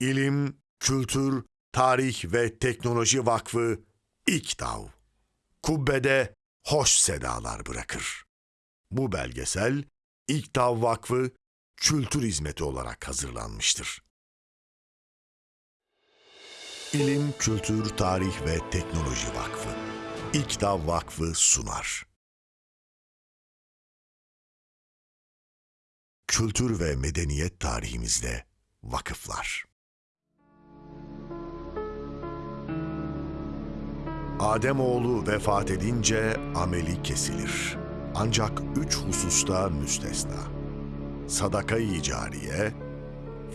İlim, Kültür, Tarih ve Teknoloji Vakfı İKTAV. Kubbede hoş sedalar bırakır. Bu belgesel İKTAV Vakfı Kültür Hizmeti olarak hazırlanmıştır. İlim, Kültür, Tarih ve Teknoloji Vakfı İKTAV Vakfı sunar. Kültür ve medeniyet tarihimizde vakıflar. Ademoğlu vefat edince ameli kesilir. Ancak üç hususta müstesna. Sadaka-i cariye,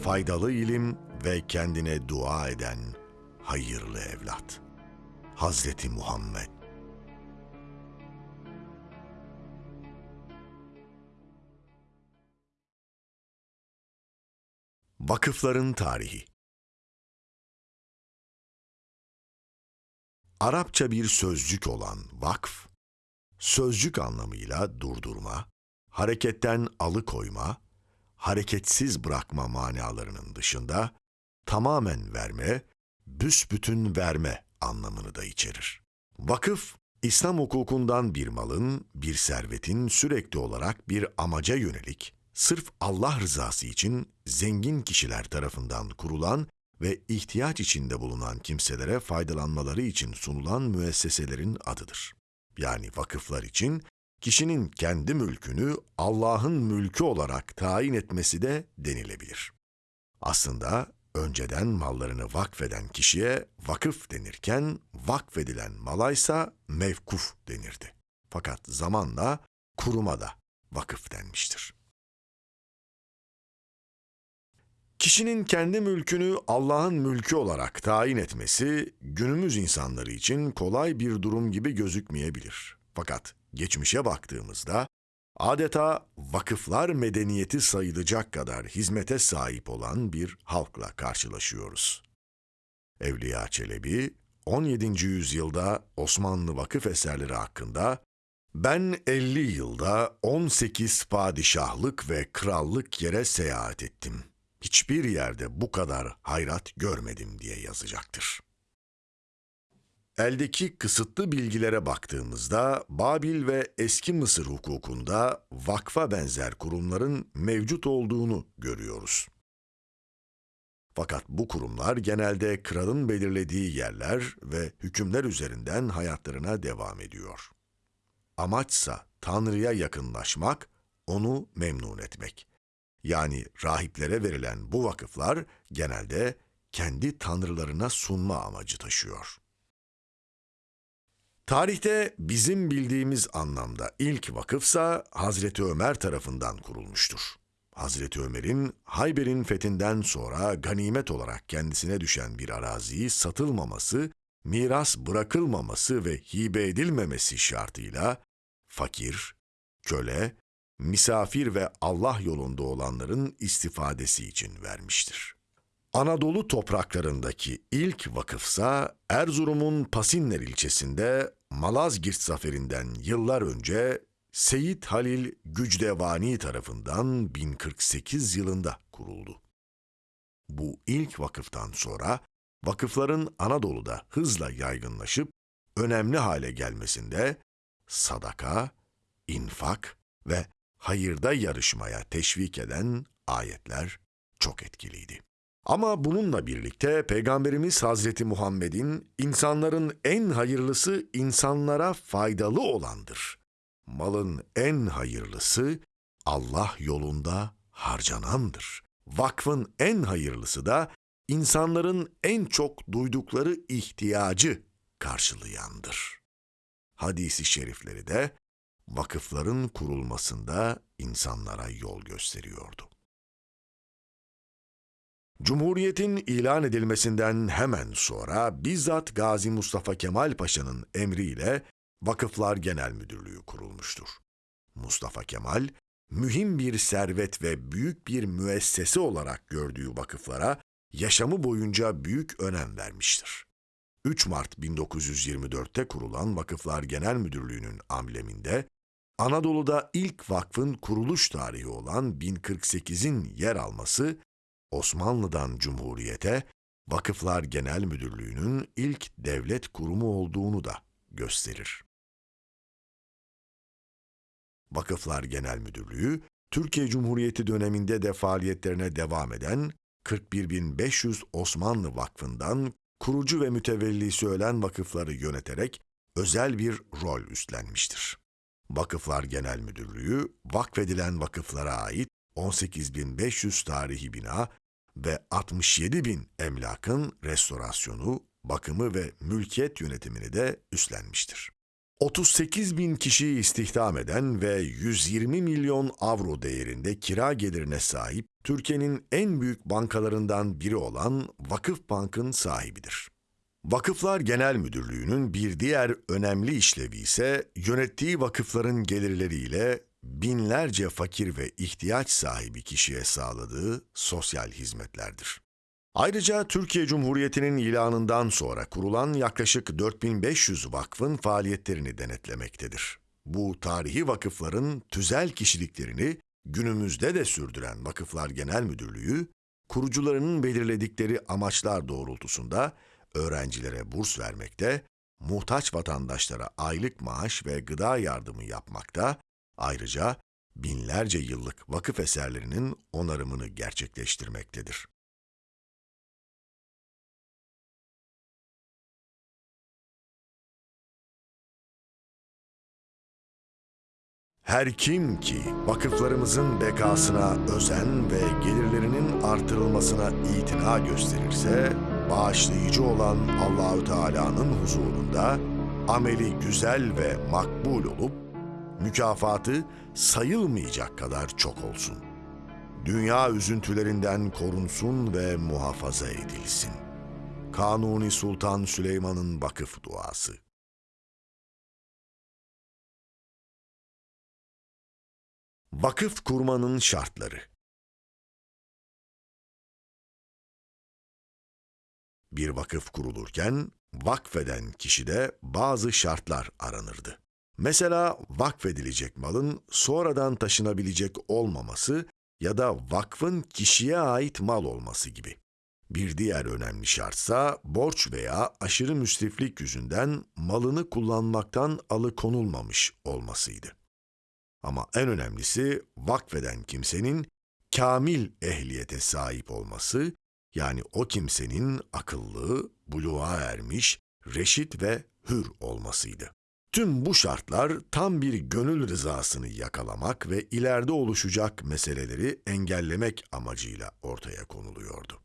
faydalı ilim ve kendine dua eden hayırlı evlat. Hazreti Muhammed Vakıfların tarihi Arapça bir sözcük olan vakf, sözcük anlamıyla durdurma, hareketten alıkoyma, hareketsiz bırakma manalarının dışında tamamen verme, büsbütün verme anlamını da içerir. Vakıf, İslam hukukundan bir malın, bir servetin sürekli olarak bir amaca yönelik, sırf Allah rızası için zengin kişiler tarafından kurulan ve ihtiyaç içinde bulunan kimselere faydalanmaları için sunulan müesseselerin adıdır. Yani vakıflar için kişinin kendi mülkünü Allah'ın mülkü olarak tayin etmesi de denilebilir. Aslında önceden mallarını vakfeden kişiye vakıf denirken vakfedilen malaysa mevkuf denirdi. Fakat zamanla kuruma da vakıf denmiştir. Kişinin kendi mülkünü Allah'ın mülkü olarak tayin etmesi günümüz insanları için kolay bir durum gibi gözükmeyebilir. Fakat geçmişe baktığımızda adeta vakıflar medeniyeti sayılacak kadar hizmete sahip olan bir halkla karşılaşıyoruz. Evliya Çelebi 17. yüzyılda Osmanlı vakıf eserleri hakkında ben 50 yılda 18 padişahlık ve krallık yere seyahat ettim.'' Hiçbir yerde bu kadar hayrat görmedim diye yazacaktır. Eldeki kısıtlı bilgilere baktığımızda Babil ve eski Mısır hukukunda vakfa benzer kurumların mevcut olduğunu görüyoruz. Fakat bu kurumlar genelde kralın belirlediği yerler ve hükümler üzerinden hayatlarına devam ediyor. Amaçsa Tanrı'ya yakınlaşmak, onu memnun etmek yani rahiplere verilen bu vakıflar genelde kendi tanrılarına sunma amacı taşıyor. Tarihte bizim bildiğimiz anlamda ilk vakıfsa Hazreti Ömer tarafından kurulmuştur. Hazreti Ömer'in Hayber'in fethinden sonra ganimet olarak kendisine düşen bir araziyi satılmaması, miras bırakılmaması ve hibe edilmemesi şartıyla fakir, köle misafir ve Allah yolunda olanların istifadesi için vermiştir. Anadolu topraklarındaki ilk vakıfsa Erzurum'un Pasinler ilçesinde Malazgirt zaferinden yıllar önce Seyit Halil Gücdevani tarafından 1048 yılında kuruldu. Bu ilk vakıftan sonra vakıfların Anadolu'da hızla yaygınlaşıp önemli hale gelmesinde sadaka, infak ve hayırda yarışmaya teşvik eden ayetler çok etkiliydi. Ama bununla birlikte Peygamberimiz Hazreti Muhammed'in insanların en hayırlısı insanlara faydalı olandır. Malın en hayırlısı Allah yolunda harcanandır. Vakfın en hayırlısı da insanların en çok duydukları ihtiyacı karşılayandır. Hadisi şerifleri de vakıfların kurulmasında insanlara yol gösteriyordu. Cumhuriyetin ilan edilmesinden hemen sonra bizzat Gazi Mustafa Kemal Paşa'nın emriyle Vakıflar Genel Müdürlüğü kurulmuştur. Mustafa Kemal, mühim bir servet ve büyük bir müessese olarak gördüğü vakıflara yaşamı boyunca büyük önem vermiştir. 3 Mart 1924'te kurulan Vakıflar Genel Müdürlüğü'nün ambleminde Anadolu'da ilk vakfın kuruluş tarihi olan 1048'in yer alması, Osmanlı'dan Cumhuriyete Vakıflar Genel Müdürlüğü'nün ilk devlet kurumu olduğunu da gösterir. Vakıflar Genel Müdürlüğü, Türkiye Cumhuriyeti döneminde de faaliyetlerine devam eden 41.500 Osmanlı Vakfı'ndan kurucu ve mütevellisi ölen vakıfları yöneterek özel bir rol üstlenmiştir. Vakıflar Genel Müdürlüğü, vakfedilen vakıflara ait 18.500 tarihi bina ve 67.000 emlakın restorasyonu, bakımı ve mülkiyet yönetimini de üstlenmiştir. 38 bin kişiyi istihdam eden ve 120 milyon avro değerinde kira gelirine sahip Türkiye'nin en büyük bankalarından biri olan Vakıf Bank'ın sahibidir. Vakıflar Genel Müdürlüğü'nün bir diğer önemli işlevi ise yönettiği vakıfların gelirleriyle binlerce fakir ve ihtiyaç sahibi kişiye sağladığı sosyal hizmetlerdir. Ayrıca Türkiye Cumhuriyeti'nin ilanından sonra kurulan yaklaşık 4500 vakfın faaliyetlerini denetlemektedir. Bu tarihi vakıfların tüzel kişiliklerini günümüzde de sürdüren Vakıflar Genel Müdürlüğü, kurucularının belirledikleri amaçlar doğrultusunda öğrencilere burs vermekte, muhtaç vatandaşlara aylık maaş ve gıda yardımı yapmakta, ayrıca binlerce yıllık vakıf eserlerinin onarımını gerçekleştirmektedir. Her kim ki vakıflarımızın bekasına özen ve gelirlerinin artırılmasına itina gösterirse, bağışlayıcı olan Allahü Teala'nın huzurunda ameli güzel ve makbul olup mükafatı sayılmayacak kadar çok olsun. Dünya üzüntülerinden korunsun ve muhafaza edilsin. Kanuni Sultan Süleyman'ın vakıf duası. Vakıf kurmanın şartları Bir vakıf kurulurken vakfeden kişide bazı şartlar aranırdı. Mesela vakfedilecek malın sonradan taşınabilecek olmaması ya da vakfın kişiye ait mal olması gibi. Bir diğer önemli şartsa borç veya aşırı müsriflik yüzünden malını kullanmaktan alıkonulmamış olmasıydı. Ama en önemlisi vakfeden kimsenin kamil ehliyete sahip olması, yani o kimsenin akıllı, buluğa ermiş, reşit ve hür olmasıydı. Tüm bu şartlar tam bir gönül rızasını yakalamak ve ileride oluşacak meseleleri engellemek amacıyla ortaya konuluyordu.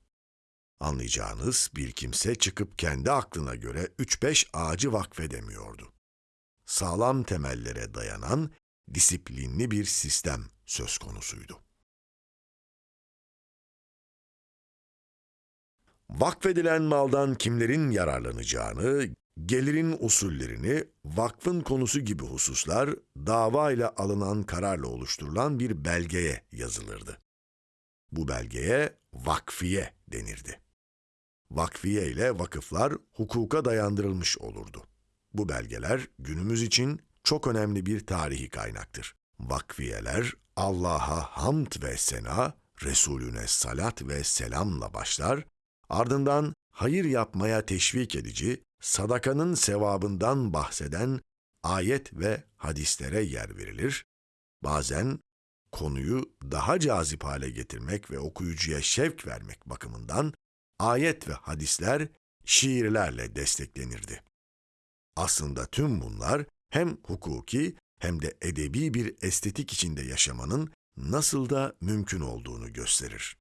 Anlayacağınız bir kimse çıkıp kendi aklına göre 3-5 ağacı vakfedemiyordu. Sağlam temellere dayanan disiplinli bir sistem söz konusuydu. Vakfedilen maldan kimlerin yararlanacağını, gelirin usullerini, vakfın konusu gibi hususlar dava ile alınan kararla oluşturulan bir belgeye yazılırdı. Bu belgeye vakfiye denirdi. Vakfiye ile vakıflar hukuka dayandırılmış olurdu. Bu belgeler günümüz için çok önemli bir tarihi kaynaktır. Vakfiyeler Allah'a hamd ve sena, Resulüne salat ve selamla başlar, ardından hayır yapmaya teşvik edici, sadakanın sevabından bahseden ayet ve hadislere yer verilir. Bazen konuyu daha cazip hale getirmek ve okuyucuya şevk vermek bakımından ayet ve hadisler şiirlerle desteklenirdi. Aslında tüm bunlar hem hukuki hem de edebi bir estetik içinde yaşamanın nasıl da mümkün olduğunu gösterir.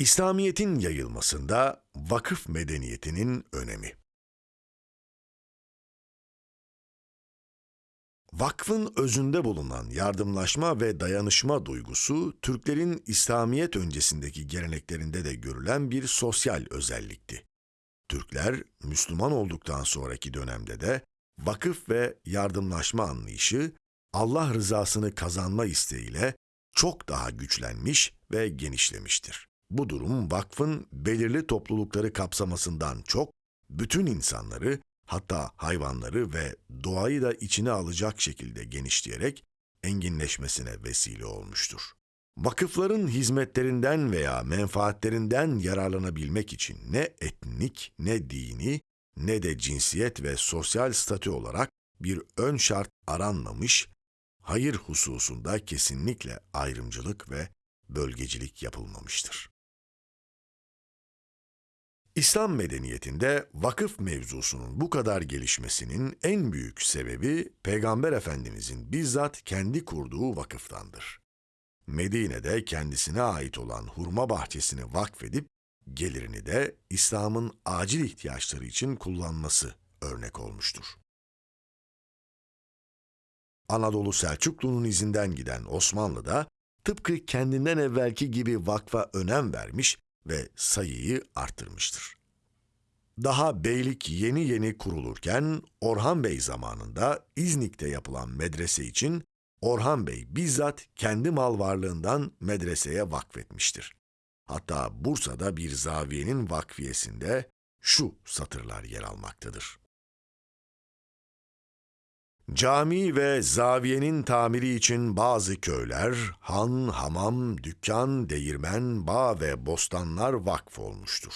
İslamiyet'in yayılmasında vakıf medeniyetinin önemi. Vakfın özünde bulunan yardımlaşma ve dayanışma duygusu, Türklerin İslamiyet öncesindeki geleneklerinde de görülen bir sosyal özellikti. Türkler, Müslüman olduktan sonraki dönemde de vakıf ve yardımlaşma anlayışı, Allah rızasını kazanma isteğiyle çok daha güçlenmiş ve genişlemiştir. Bu durum vakfın belirli toplulukları kapsamasından çok, bütün insanları hatta hayvanları ve doğayı da içine alacak şekilde genişleyerek enginleşmesine vesile olmuştur. Vakıfların hizmetlerinden veya menfaatlerinden yararlanabilmek için ne etnik, ne dini, ne de cinsiyet ve sosyal statü olarak bir ön şart aranmamış, hayır hususunda kesinlikle ayrımcılık ve bölgecilik yapılmamıştır. İslam medeniyetinde vakıf mevzusunun bu kadar gelişmesinin en büyük sebebi Peygamber Efendimizin bizzat kendi kurduğu vakıftandır. Medine'de kendisine ait olan hurma bahçesini vakfedip gelirini de İslam'ın acil ihtiyaçları için kullanması örnek olmuştur. Anadolu Selçuklu'nun izinden giden Osmanlı da tıpkı kendinden evvelki gibi vakfa önem vermiş ve sayıyı arttırmıştır. Daha beylik yeni yeni kurulurken Orhan Bey zamanında İznik'te yapılan medrese için Orhan Bey bizzat kendi mal varlığından medreseye vakfetmiştir. Hatta Bursa'da bir zaviyenin vakfiyesinde şu satırlar yer almaktadır. Cami ve zaviyenin tamiri için bazı köyler, han, hamam, dükkan, değirmen, bağ ve bostanlar vakf olmuştur.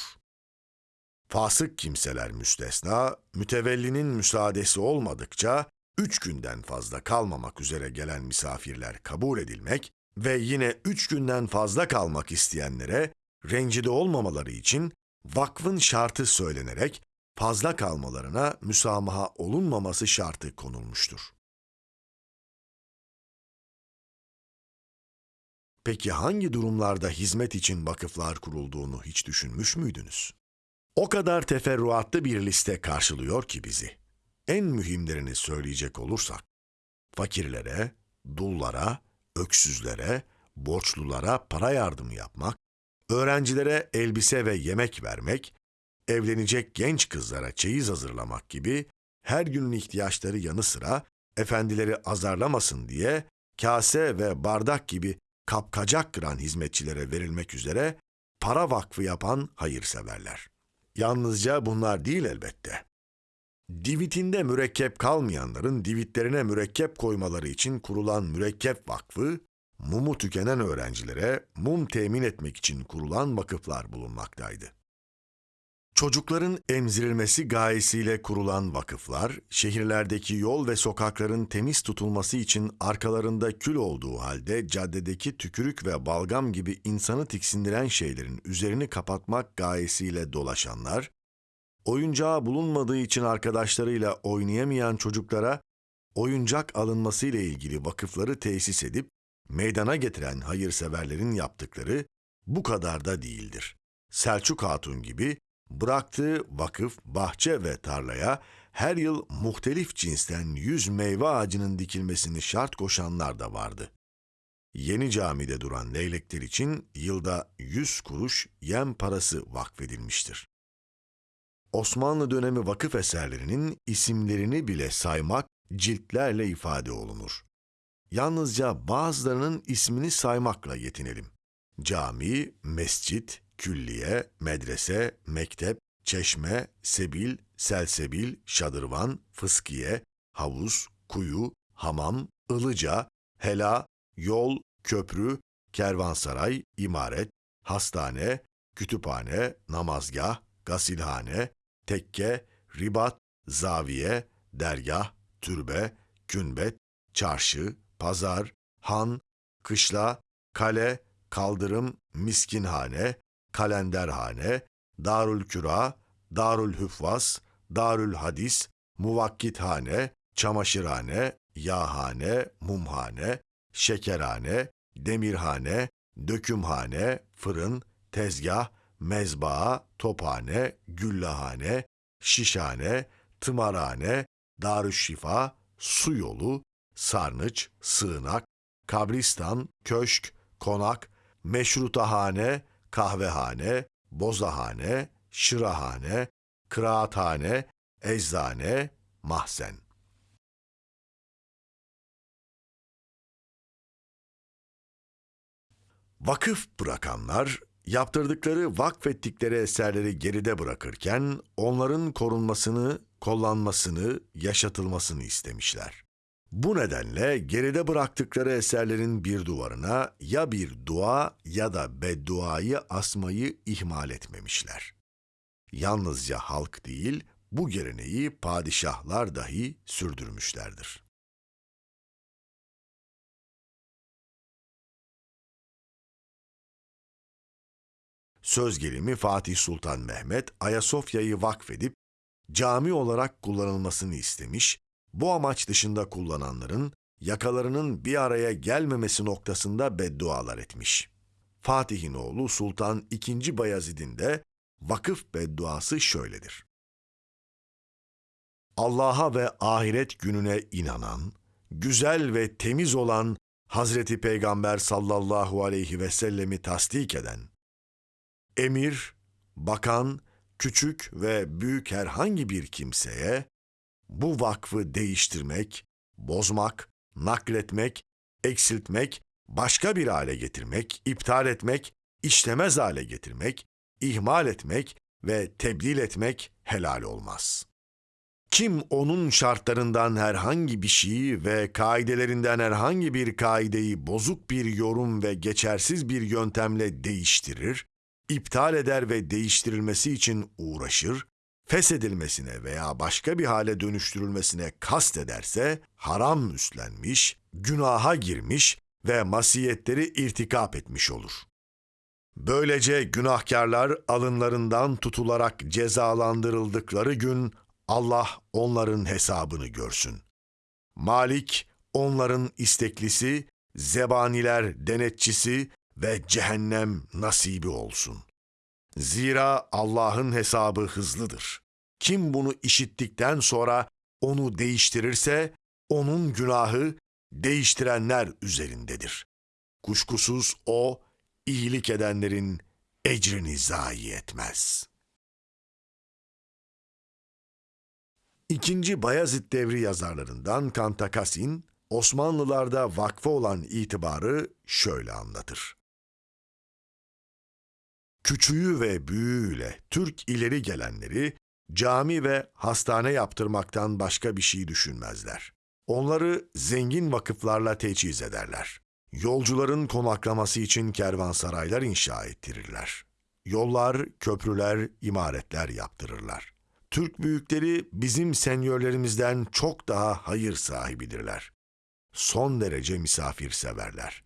Fasık kimseler müstesna, mütevellinin müsaadesi olmadıkça üç günden fazla kalmamak üzere gelen misafirler kabul edilmek ve yine üç günden fazla kalmak isteyenlere rencide olmamaları için vakfın şartı söylenerek fazla kalmalarına müsamaha olunmaması şartı konulmuştur. Peki hangi durumlarda hizmet için vakıflar kurulduğunu hiç düşünmüş müydünüz? O kadar teferruatlı bir liste karşılıyor ki bizi. En mühimlerini söyleyecek olursak, fakirlere, dullara, öksüzlere, borçlulara para yardımı yapmak, öğrencilere elbise ve yemek vermek, evlenecek genç kızlara çeyiz hazırlamak gibi her günün ihtiyaçları yanı sıra efendileri azarlamasın diye kase ve bardak gibi kapkacak kıran hizmetçilere verilmek üzere para vakfı yapan hayırseverler. Yalnızca bunlar değil elbette. Divitinde mürekkep kalmayanların divitlerine mürekkep koymaları için kurulan mürekkep vakfı, mumu tükenen öğrencilere mum temin etmek için kurulan vakıflar bulunmaktaydı. Çocukların emzirilmesi gayesiyle kurulan vakıflar, şehirlerdeki yol ve sokakların temiz tutulması için arkalarında kül olduğu halde caddedeki tükürük ve balgam gibi insanı tiksindiren şeylerin üzerini kapatmak gayesiyle dolaşanlar, oyuncağı bulunmadığı için arkadaşlarıyla oynayamayan çocuklara oyuncak alınması ile ilgili vakıfları tesis edip meydana getiren hayırseverlerin yaptıkları bu kadar da değildir. Selçuk Hatun gibi bıraktığı vakıf, bahçe ve tarlaya her yıl muhtelif cinsten yüz meyve ağacının dikilmesini şart koşanlar da vardı. Yeni camide duran leylekler için yılda yüz kuruş yem parası vakfedilmiştir. Osmanlı dönemi vakıf eserlerinin isimlerini bile saymak ciltlerle ifade olunur. Yalnızca bazılarının ismini saymakla yetinelim. Cami, mescit, külliye, medrese, mektep, çeşme, sebil, selsebil, şadırvan, fıskiye, havuz, kuyu, hamam, ılıca, hela, yol, köprü, kervansaray, imaret, hastane, kütüphane, namazgah, gasilhane, tekke, ribat, zaviye, dergah, türbe, kümbet, çarşı, pazar, han, kışla, kale, kaldırım, miskinhane, kalenderhane, Darül Küra, Darül Hüffaz, Darül Hadis, Muvakkithane, çamaşırhane, yağhane, mumhane, şekerhane, demirhane, dökümhane, fırın, tezgah, mezbaa, tophane, güllahane, şişhane, tımarhane, darüşşifa, su yolu, sarnıç, sığınak, kabristan, köşk, konak, meşrutahane, kahvehane, bozahane, şırahane, kıraathane, eczane, mahzen. Vakıf bırakanlar yaptırdıkları, vakfettikleri eserleri geride bırakırken onların korunmasını, kullanmasını, yaşatılmasını istemişler. Bu nedenle geride bıraktıkları eserlerin bir duvarına ya bir dua ya da bedduayı asmayı ihmal etmemişler. Yalnızca halk değil, bu geleneği padişahlar dahi sürdürmüşlerdir. Söz gelimi Fatih Sultan Mehmet Ayasofya'yı vakfedip cami olarak kullanılmasını istemiş, bu amaç dışında kullananların yakalarının bir araya gelmemesi noktasında beddualar etmiş. Fatih'in oğlu Sultan II. Bayezid'in de vakıf bedduası şöyledir. Allah'a ve ahiret gününe inanan, güzel ve temiz olan Hazreti Peygamber sallallahu aleyhi ve sellemi tasdik eden, emir, bakan, küçük ve büyük herhangi bir kimseye bu vakfı değiştirmek, bozmak, nakletmek, eksiltmek, başka bir hale getirmek, iptal etmek, işlemez hale getirmek, ihmal etmek ve tebdil etmek helal olmaz. Kim onun şartlarından herhangi bir şeyi ve kaidelerinden herhangi bir kaideyi bozuk bir yorum ve geçersiz bir yöntemle değiştirir, iptal eder ve değiştirilmesi için uğraşır, feshedilmesine veya başka bir hale dönüştürülmesine kast ederse haram üstlenmiş, günaha girmiş ve masiyetleri irtikap etmiş olur. Böylece günahkarlar alınlarından tutularak cezalandırıldıkları gün Allah onların hesabını görsün. Malik onların isteklisi, zebaniler denetçisi ve cehennem nasibi olsun. Zira Allah'ın hesabı hızlıdır. Kim bunu işittikten sonra onu değiştirirse onun günahı değiştirenler üzerindedir. Kuşkusuz o iyilik edenlerin ecrini zayi etmez. İkinci Bayezid devri yazarlarından Kantakasin, Osmanlılarda vakfa olan itibarı şöyle anlatır. Küçüğü ve büyüğüyle Türk ileri gelenleri cami ve hastane yaptırmaktan başka bir şey düşünmezler. Onları zengin vakıflarla teçhiz ederler. Yolcuların konaklaması için kervansaraylar inşa ettirirler. Yollar, köprüler, imaretler yaptırırlar. Türk büyükleri bizim senyörlerimizden çok daha hayır sahibidirler. Son derece misafirseverler.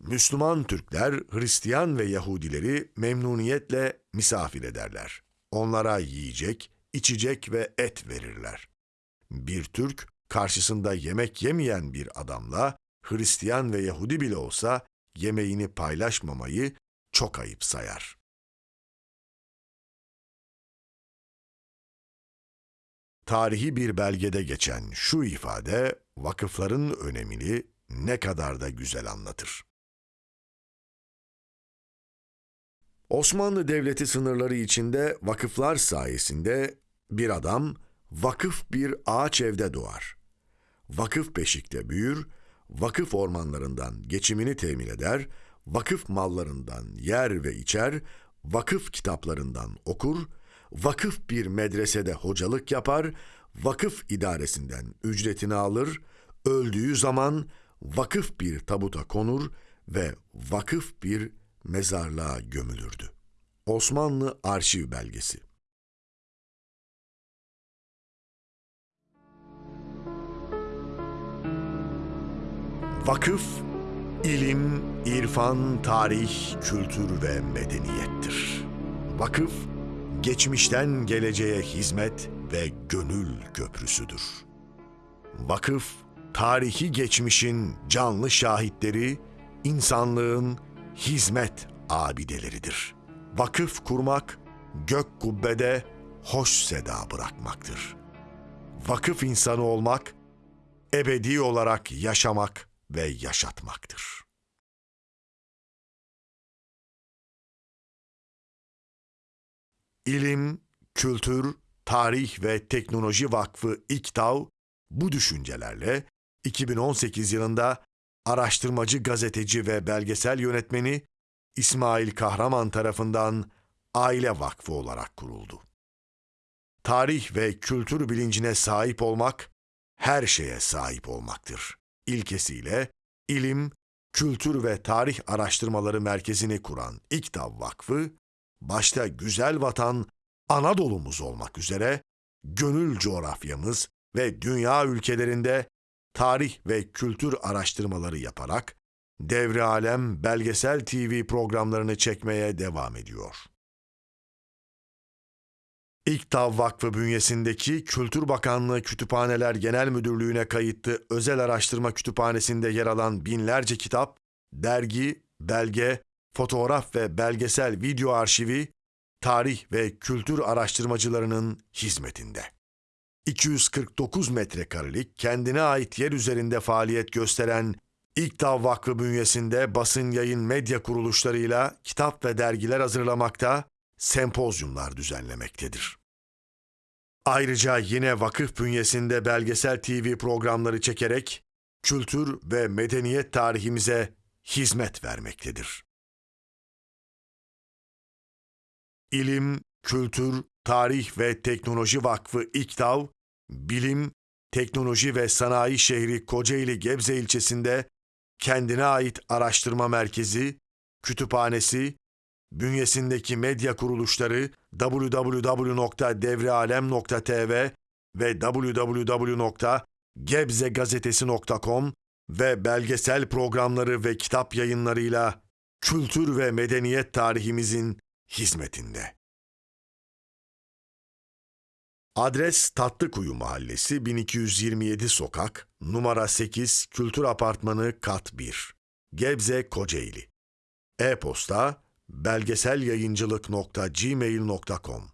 Müslüman Türkler, Hristiyan ve Yahudileri memnuniyetle misafir ederler. Onlara yiyecek, içecek ve et verirler. Bir Türk, karşısında yemek yemeyen bir adamla, Hristiyan ve Yahudi bile olsa yemeğini paylaşmamayı çok ayıp sayar. Tarihi bir belgede geçen şu ifade vakıfların önemini ne kadar da güzel anlatır. Osmanlı Devleti sınırları içinde vakıflar sayesinde bir adam vakıf bir ağaç evde doğar. Vakıf beşikte büyür, vakıf ormanlarından geçimini temin eder, vakıf mallarından yer ve içer, vakıf kitaplarından okur, vakıf bir medresede hocalık yapar, vakıf idaresinden ücretini alır, öldüğü zaman vakıf bir tabuta konur ve vakıf bir mezarlığa gömülürdü. Osmanlı Arşiv Belgesi Vakıf, ilim, irfan, tarih, kültür ve medeniyettir. Vakıf, geçmişten geleceğe hizmet ve gönül köprüsüdür. Vakıf, tarihi geçmişin canlı şahitleri, insanlığın hizmet abideleridir. Vakıf kurmak, gök kubbede hoş seda bırakmaktır. Vakıf insanı olmak, ebedi olarak yaşamak ve yaşatmaktır. İlim, Kültür, Tarih ve Teknoloji Vakfı İKTAV bu düşüncelerle 2018 yılında araştırmacı gazeteci ve belgesel yönetmeni İsmail Kahraman tarafından Aile Vakfı olarak kuruldu. Tarih ve kültür bilincine sahip olmak, her şeye sahip olmaktır. İlkesiyle ilim, kültür ve tarih araştırmaları merkezini kuran İKTAV Vakfı, başta güzel vatan Anadolu'muz olmak üzere gönül coğrafyamız ve dünya ülkelerinde tarih ve kültür araştırmaları yaparak Devre Alem belgesel TV programlarını çekmeye devam ediyor. İKTAV Vakfı bünyesindeki Kültür Bakanlığı Kütüphaneler Genel Müdürlüğü'ne kayıtlı özel araştırma kütüphanesinde yer alan binlerce kitap, dergi, belge, fotoğraf ve belgesel video arşivi, tarih ve kültür araştırmacılarının hizmetinde. 249 metrekarelik kendine ait yer üzerinde faaliyet gösteren İKTAV Vakfı bünyesinde basın yayın medya kuruluşlarıyla kitap ve dergiler hazırlamakta, sempozyumlar düzenlemektedir. Ayrıca yine vakıf bünyesinde belgesel TV programları çekerek kültür ve medeniyet tarihimize hizmet vermektedir. İlim, Kültür, Tarih ve Teknoloji Vakfı İKTAV, Bilim, Teknoloji ve Sanayi Şehri Kocaeli Gebze ilçesinde kendine ait araştırma merkezi, kütüphanesi, bünyesindeki medya kuruluşları www.devrealem.tv ve www.gebzegazetesi.com ve belgesel programları ve kitap yayınlarıyla kültür ve medeniyet tarihimizin hizmetinde. Adres Tatlıkuyu Mahallesi 1227 Sokak, numara 8 Kültür Apartmanı Kat 1, Gebze Kocaeli. E-posta belgeselyayıncılık.gmail.com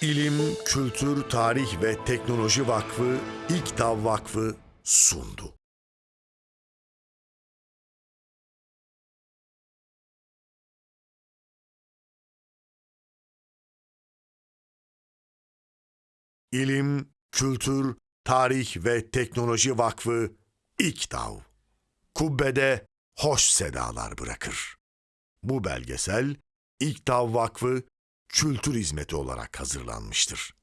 İlim, Kültür, Tarih ve Teknoloji Vakfı, İKTAV Vakfı sundu. İlim, Kültür, Tarih ve Teknoloji Vakfı İKTAV. Kubbede hoş sedalar bırakır. Bu belgesel İKTAV Vakfı Kültür Hizmeti olarak hazırlanmıştır.